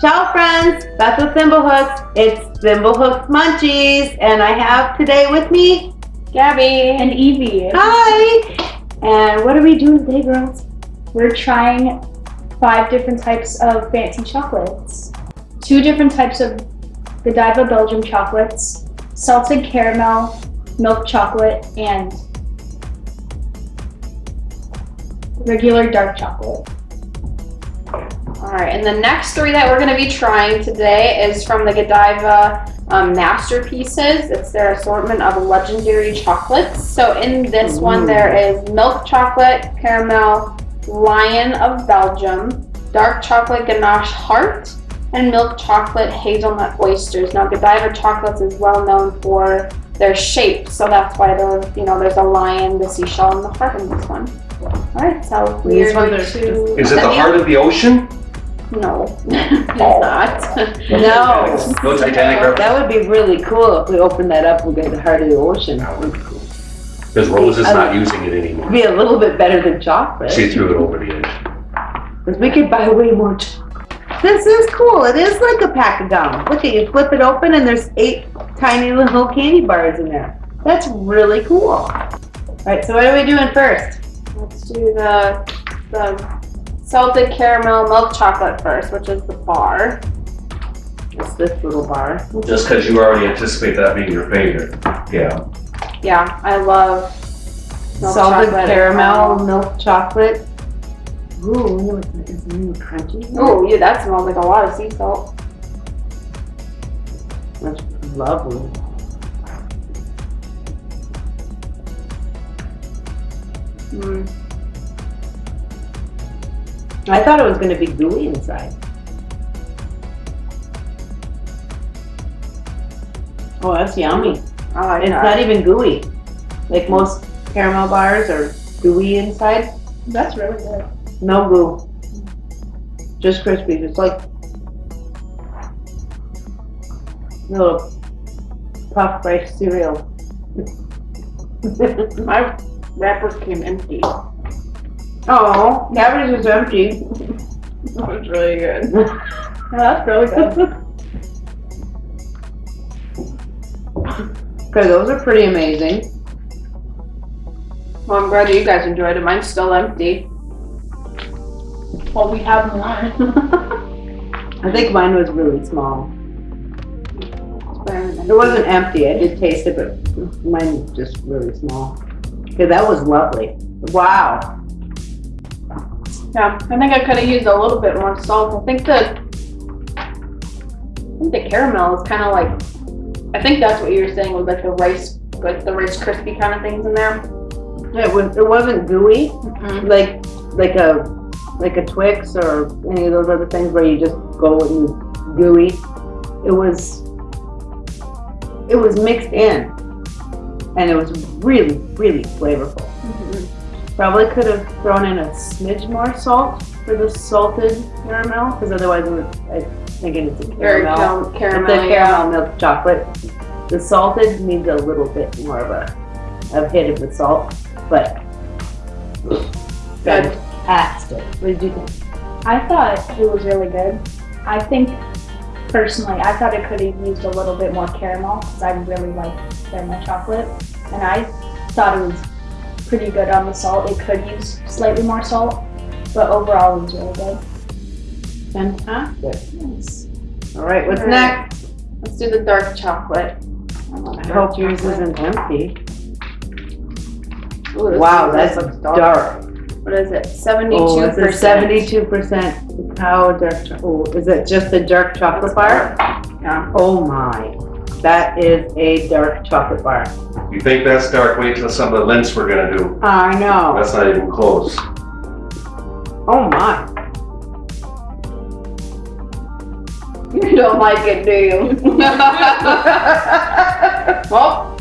Ciao friends, Beth with Thimblehooks. It's Thimblehooks Munchies and I have today with me Gabby and Evie. Hi! And what are we doing today girls? We're trying five different types of fancy chocolates. Two different types of Godiva Belgium chocolates, salted caramel, milk chocolate, and regular dark chocolate. All right, and the next three that we're going to be trying today is from the Godiva um, Masterpieces. It's their assortment of legendary chocolates. So in this Ooh. one, there is milk chocolate, caramel, lion of Belgium, dark chocolate ganache heart, and milk chocolate hazelnut oysters. Now, Godiva chocolates is well known for their shape, so that's why there's, you know, there's a lion, the seashell, and the heart in this one. All right, so we're going to... Is it the heart of the ocean? No, it's oh. not. No. No Titanic That would be really cool if we opened that up and get the heart of the ocean. That would be cool. Because Rose is not using it anymore. Be a little bit better than chocolate. She threw it over the edge. Because we could buy way more chocolate. This is cool. It is like a pack of gum. Look at you flip it open and there's eight tiny little candy bars in there. That's really cool. All right, so what are we doing first? Let's do the the salted caramel milk chocolate first, which is the bar. It's this little bar. Just because you already anticipate that being your favorite. Yeah. Yeah, I love salted caramel, milk chocolate. Ooh, it's, it's crunchy. Oh, yeah, that smells like a lot of sea salt. That's lovely. Mm. I thought it was going to be gooey inside. Oh, that's yummy. I like it's that. not even gooey. Like most caramel bars are gooey inside. That's really good. No goo. Just crispy, just like little puff rice cereal. My wrapper came empty. Oh, cabbage is empty. That was really good. yeah, that's really good. okay, those are pretty amazing. Well, I'm glad that you guys enjoyed it. Mine's still empty. Well, we have more. I think mine was really small. It wasn't empty. I did taste it, but mine was just really small. Okay, that was lovely. Wow. Yeah, I think I could have used a little bit more salt. I think the I think the caramel is kind of like I think that's what you were saying with like the rice, like the rice crispy kind of things in there. Yeah, it, was, it wasn't gooey, mm -hmm. like like a like a Twix or any of those other things where you just go and gooey. It was it was mixed in, and it was really really flavorful. Mm -hmm. Probably could have thrown in a smidge more salt for the salted caramel, because otherwise it would, I think it's a caramel. caramel, it's a caramel yeah. milk chocolate. The salted needs a little bit more of a, of hit of the salt, but fantastic. What did you think? I thought it was really good. I think personally, I thought it could have used a little bit more caramel because I really like caramel chocolate, and I thought it was pretty good um, on the salt. It could use slightly more salt, but overall it was really good. Fantastic. Yes. All right, what's All right. next? Let's do the dark chocolate. I hope yours isn't empty. Ooh, wow, that's dark. dark. What is it? 72%. Oh, it's a 72% cacao dark Oh, is it just the dark chocolate bar? Yeah. Oh my. That is a dark chocolate bar. You think that's dark? Wait till some of the Lindts we're gonna do. Ah, I know. That's not even close. Oh my. You don't like it, do you? well,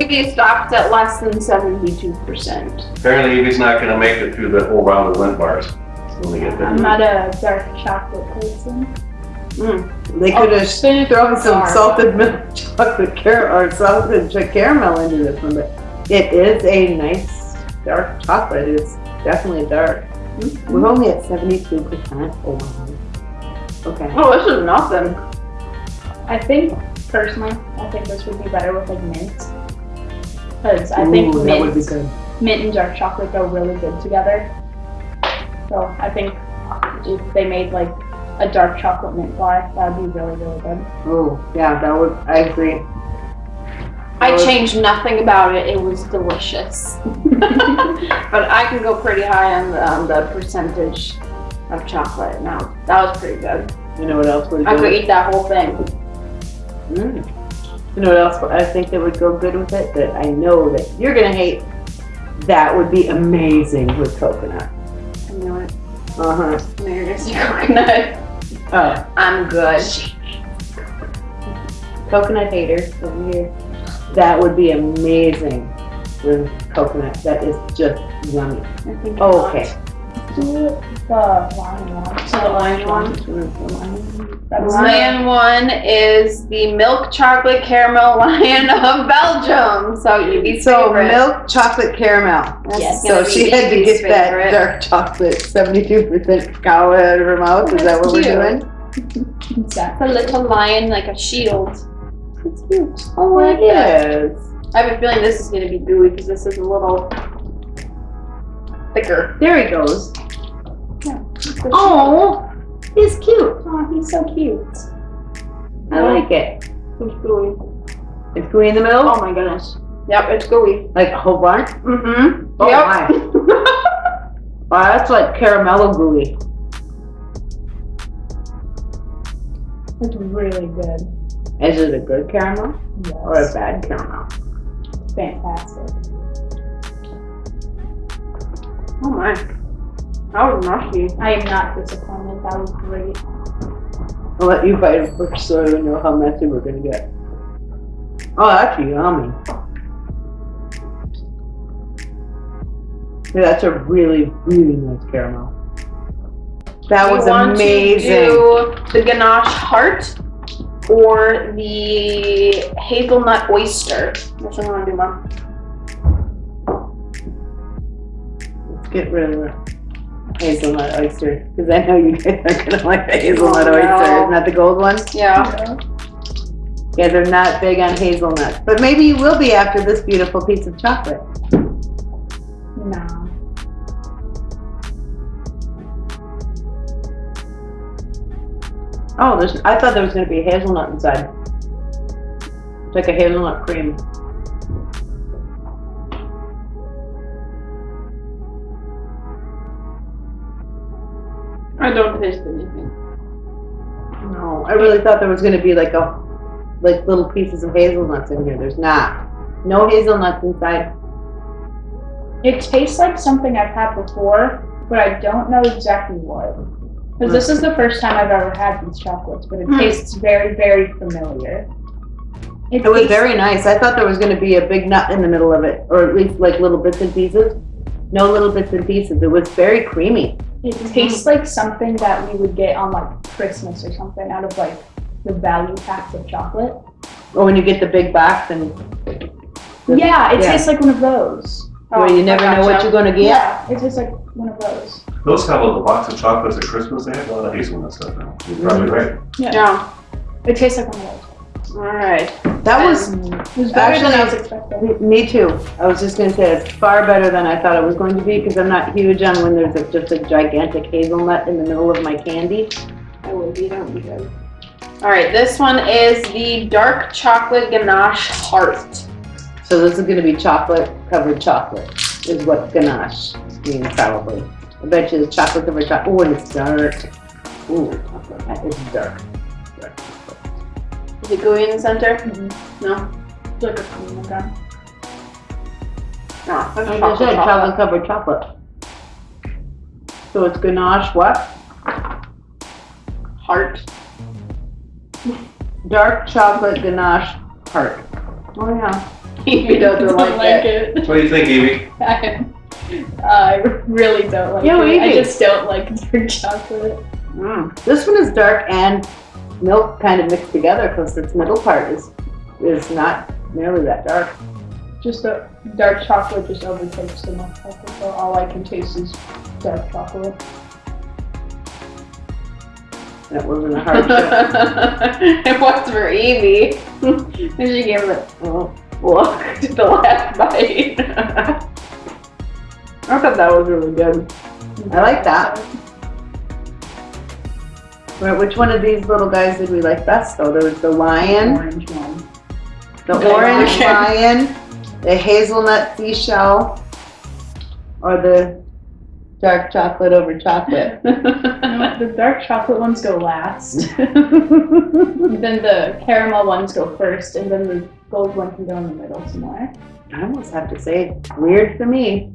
Evie stopped at less than 72%. Apparently Evie's not gonna make it through the whole round of Lindt bars. I'm not a dark chocolate person. Mm. They could have oh, thrown some salted milk chocolate caramel or salted caramel into this one, but it is a nice dark chocolate. It's definitely dark. Mm -hmm. We're only at 72%. Oh my. Okay. Oh, this is nothing. I think personally, I think this would be better with like mint. Because I think Ooh, that would be mint, good. mint and dark chocolate go really good together. So I think if they made like a dark chocolate mint bar, that would be really, really good. Oh, yeah, that would, I agree. I was- changed nothing about it. It was delicious. but I can go pretty high on the, on the percentage of chocolate. Now that was pretty good. You know what else would I could eat that whole thing. Mm. You know what else I think that would go good with it? That I know that you're gonna hate. That would be amazing with coconut. I know it. Uh huh. I know you're gonna say coconut. Oh, I'm good. coconut haters over here. That would be amazing with coconut. That is just yummy. I think okay. Do the lion one. So the lion one? That's Lion one is the milk chocolate caramel lion of Belgium. So Evie's So favorite. milk chocolate caramel. This Yes. So be she had to Evie's get that dark chocolate, seventy-two percent cacao out of her mouth. Is that what we're doing? exactly. A little lion like a shield. It's cute. Oh, I like it I have a feeling this is gonna be gooey because this is a little thicker. There he goes. Oh, Oh, he's cute. Oh, he's so cute. I like it. it's gooey. It's gooey in the middle, Oh my goodness. Yep, it's gooey. like a whole bunch. Mm-hmm. Oh yep. my. Wow, that's like caramello gooey. It's really good. Is it a good caramel or a bad caramel? Fantastic. oh my. That was mushy. I am not disappointed. That was great. I'll let you bite it first so I know how messy we're gonna get. Oh, that's yummy. Yeah, that's a really, really nice caramel. That We was want to amazing. do the ganache heart or the hazelnut oyster. Which one do you want to do, Mom? Let's get rid of the hazelnut oyster because I know you guys are gonna like the hazelnut Oh, no. oyster. Isn't that the gold one? Yeah. Yeah, they're not big on hazelnuts, but maybe you will be after this beautiful piece of chocolate. No. Oh, there's, I thought there was gonna be a hazelnut inside. It's like a hazelnut cream. I don't taste anything. No, I really thought there was gonna be like a, like little pieces of hazelnuts in here. There's not. No hazelnuts inside. It tastes like something I've had before, but I don't know exactly what. Because this is the first time I've ever had these chocolates, but it Hmm. tastes very, very familiar. It was very nice. I thought there was gonna be a big nut in the middle of it, or at least like little bits and pieces. No little bits and pieces. It was very creamy. It tastes like something that we would get on like Christmas or something out of like the value packs of chocolate. Or when you get the big box and The- yeah, it yeah. tastes like one of those. where you oh, never know what you're gonna get. Yeah, it tastes like one of those. Those have a box of chocolates at Christmas, they have a lot of hazelnut stuff in them. You're probably mm-hmm. right. Yeah. It tastes like one of those. All right. That was um, was better than I was expecting. Me too. I was just gonna say it's far better than I thought it was going to be because I'm not huge on when there's a, just a gigantic hazelnut in the middle of my candy. I will be. That would be good. All right. This one is the dark chocolate ganache heart. So this is gonna be chocolate covered chocolate is what ganache means probably. I bet you it's chocolate covered chocolate. Oh, and it's dark. Ooh, that is dark. Dark. Is it gooey in the center? Mhm. No. It's like a cream again. No. That's Like I chocolate. said, chocolate. chocolate covered chocolate. So it's ganache what? Heart. Dark chocolate ganache heart. Oh yeah. He doesn't like, it. it. What do you think, Evie? I really don't like Yeah, it. I just don't like dark chocolate. Mm. This one is dark and milk kind of mixed together because its middle part is is not nearly that dark. Just the dark chocolate just overtakes the milk chocolate, so all I can taste is dark chocolate. That wasn't a hardship. it was for Evie. and she gave it a look to the last bite. I thought that was really good. I like that. Right, which one of these little guys did we like best though? There was the lion, Orange one. the Okay. orange Okay. lion, the hazelnut seashell, or the dark chocolate over chocolate. No, the dark chocolate ones go last. then the caramel ones go first, and then the gold one can go in the middle somewhere. I almost have to say, weird for me.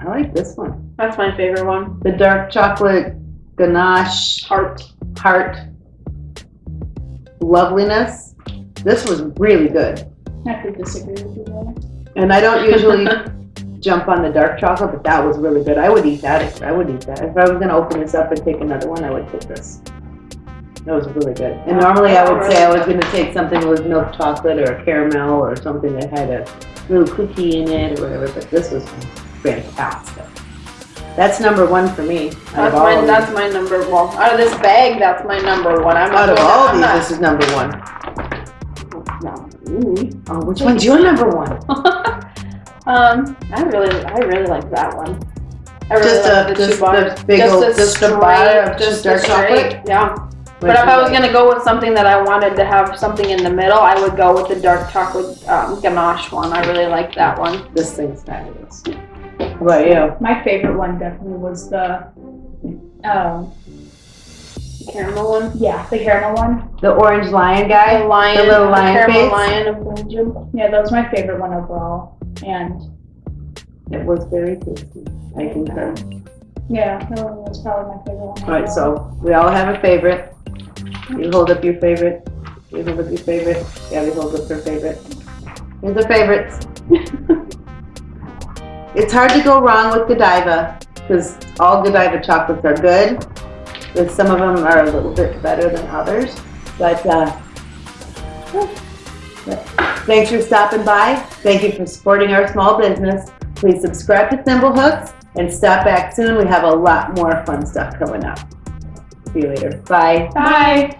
I like this one. That's my favorite one. The dark chocolate ganache Heart. heart loveliness. This was really good. I have to disagree with you there. And I don't usually jump on the dark chocolate, but that was really good. I would eat that. I would eat that. If I was gonna open this up and take another one, I would take this. That was really good. And normally I would say I was gonna take something with milk chocolate or a caramel or something that had a little cookie in it or whatever, but this was fantastic. That's number one for me. That's my that's my number well out of this bag that's my number one. I'm Out of all I'm these, this is number one. No. Ooh. Oh, which one's your number one? um, I really, I really like that one. I really Just like a- the just the big just old- a just straight, bar of just dark chocolate? Yeah. But if I was gonna go with something that I wanted to have something in the middle, I would go with the dark chocolate um, ganache one. I really like that one. This thing's fabulous. How about you? My favorite one definitely was the, um, The caramel one. yeah, the caramel one. The orange lion The guy? lion, little lion caramel face? lion of Belgium. Yeah, that was my favorite one overall. And It was very tasty. I concur. yeah, that one was probably my favorite one. Alright, so we all have a favorite. You hold up your favorite. You hold up your favorite. Gabby holds up her favorite. Here's the favorites. It's hard to go wrong with Godiva because all Godiva chocolates are good. But some of them are a little bit better than others. But uh, thanks for stopping by. Thank you for supporting our small business. Please subscribe to Thimblehooks and stop back soon. We have a lot more fun stuff coming up. See you later. Bye. Bye.